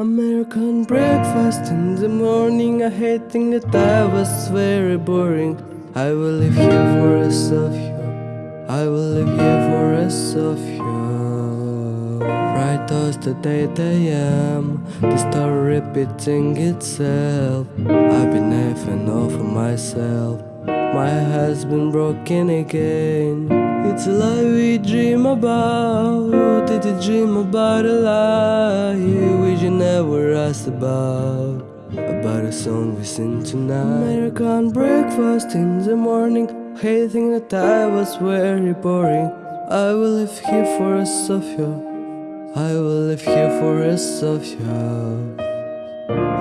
American breakfast in the morning. I hate think that I was very boring. I will live here for of you. I will live here for of you. Right towards the 8 a.m. The story repeating itself. I've been having all for myself. My heart's been broken again. It's a lie we dream about. Did you dream about a lie never asked about? About a song we sing tonight. American breakfast in the morning. Hating that I was very boring. I will live here for a Sophia. I will live here for a Sophia.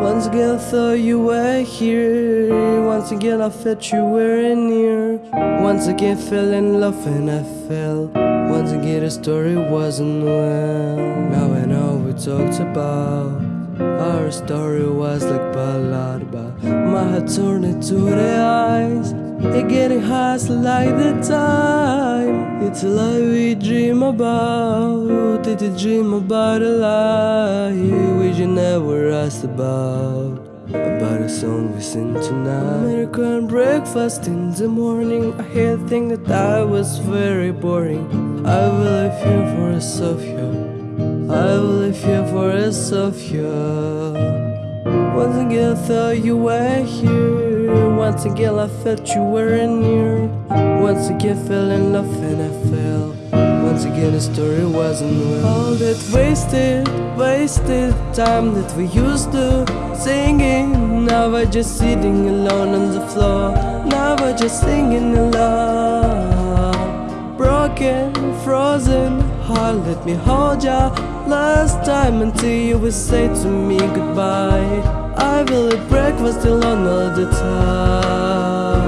Once again I thought you were here Once again I felt you were near Once again fell in love and I fell Once again the story wasn't well. Now I know we talked about Our story was like ballad but My heart turned into the eyes It getting hot like the time. It's a lie we dream about. Did you dream about a lie we you never asked about About a song we sing tonight. American breakfast in the morning. I hate think that I was very boring. I will live here for a Sophia I will live here for a Sophia once again I thought you were here. Once again I felt you were near. Once again fell in love and I fell Once again the story wasn't well All that wasted, wasted time that we used to Singing. Now I just sitting alone on the floor. Now I just singing alone Broken, frozen heart let me hold ya. Last time until you will say to me goodbye. I will eat breakfast alone all the time